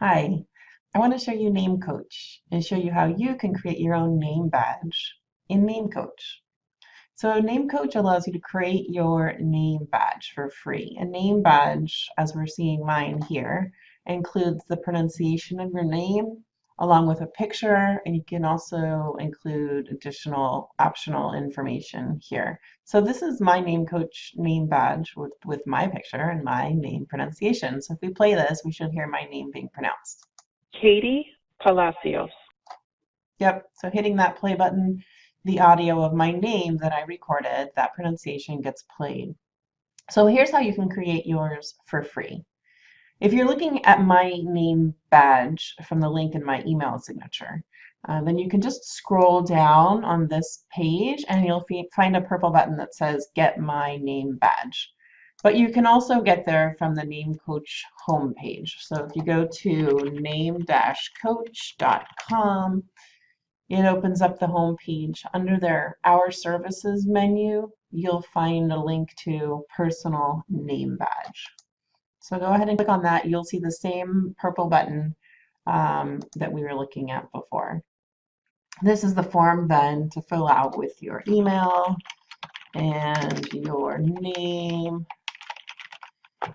Hi, I want to show you Name Coach and show you how you can create your own name badge in Name Coach. So Name Coach allows you to create your name badge for free. A name badge, as we're seeing mine here, includes the pronunciation of your name along with a picture and you can also include additional optional information here. So this is my name coach name badge with, with my picture and my name pronunciation. So if we play this, we should hear my name being pronounced. Katie Palacios. Yep, so hitting that play button, the audio of my name that I recorded, that pronunciation gets played. So here's how you can create yours for free. If you're looking at my name badge from the link in my email signature, uh, then you can just scroll down on this page and you'll find a purple button that says Get My Name Badge. But you can also get there from the Name Coach homepage. So if you go to name-coach.com, it opens up the homepage. Under their Our Services menu, you'll find a link to Personal Name Badge. So go ahead and click on that. You'll see the same purple button um, that we were looking at before. This is the form then to fill out with your email and your name.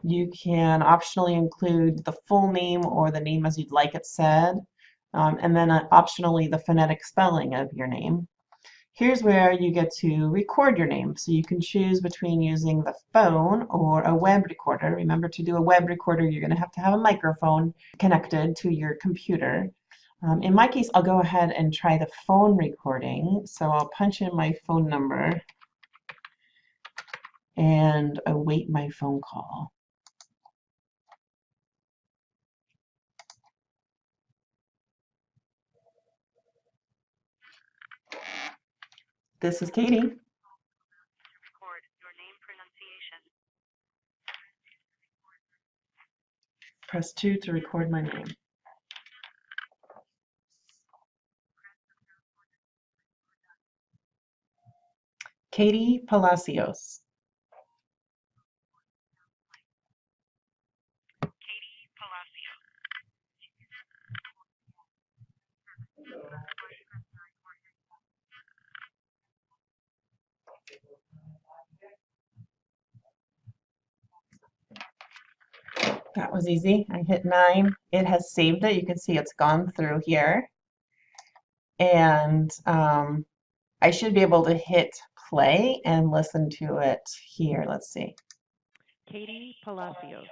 You can optionally include the full name or the name as you'd like it said, um, and then uh, optionally the phonetic spelling of your name. Here's where you get to record your name. So you can choose between using the phone or a web recorder. Remember to do a web recorder, you're going to have to have a microphone connected to your computer. Um, in my case, I'll go ahead and try the phone recording. So I'll punch in my phone number and await my phone call. This is Katie. Press 2 to record my name. Katie Palacios. Katie Palacios. That was easy. I hit 9. It has saved it. You can see it's gone through here. And um, I should be able to hit play and listen to it here. Let's see. Katie Palacios.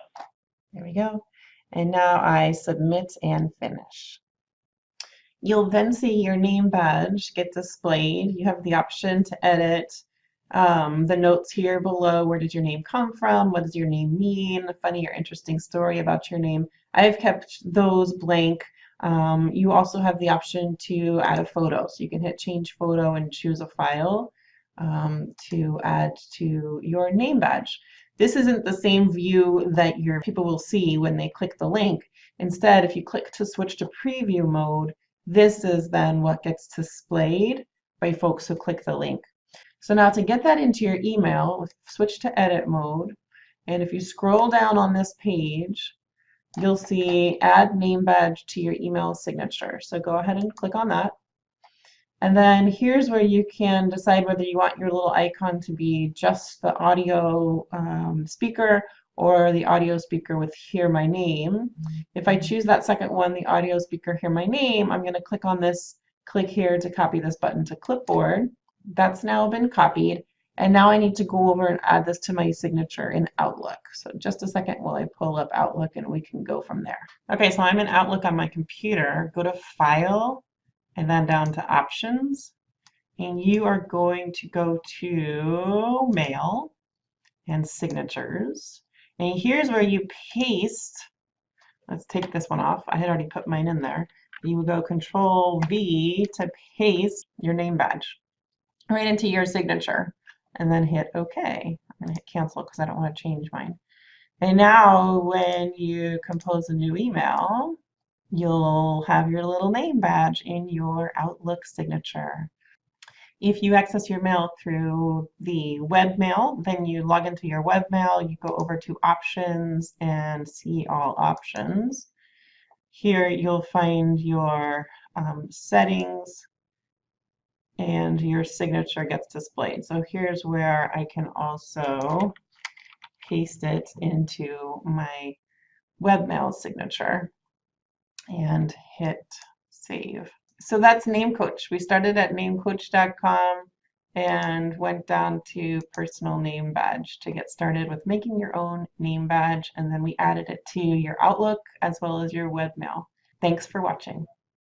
There we go. And now I submit and finish. You'll then see your name badge get displayed. You have the option to edit um, the notes here below. Where did your name come from? What does your name mean? A funny or interesting story about your name. I've kept those blank. Um, you also have the option to add a photo. So you can hit change photo and choose a file um, to add to your name badge. This isn't the same view that your people will see when they click the link. Instead, if you click to switch to preview mode, this is then what gets displayed by folks who click the link. So now to get that into your email, switch to edit mode. And if you scroll down on this page, you'll see add name badge to your email signature. So go ahead and click on that. And then here's where you can decide whether you want your little icon to be just the audio um, speaker or the audio speaker with hear my name. If I choose that second one, the audio speaker hear my name, I'm going to click on this, click here to copy this button to clipboard. That's now been copied. And now I need to go over and add this to my signature in Outlook. So just a second while I pull up Outlook and we can go from there. Okay, so I'm in Outlook on my computer. Go to File and then down to Options. And you are going to go to Mail and Signatures. And here's where you paste. Let's take this one off. I had already put mine in there. You would go Control V to paste your name badge right into your signature and then hit OK. I'm going to hit cancel because I don't want to change mine. And now when you compose a new email, you'll have your little name badge in your Outlook signature. If you access your mail through the webmail, then you log into your webmail, you go over to options and see all options. here you'll find your um, settings and your signature gets displayed. So here's where I can also paste it into my webmail signature and hit save. So that's NameCoach. We started at namecoach.com and went down to personal name badge to get started with making your own name badge and then we added it to your Outlook as well as your webmail. Thanks for watching.